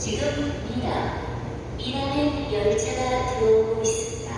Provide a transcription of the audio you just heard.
지금 미남, 미남행 열차가 들어오고 있습니다.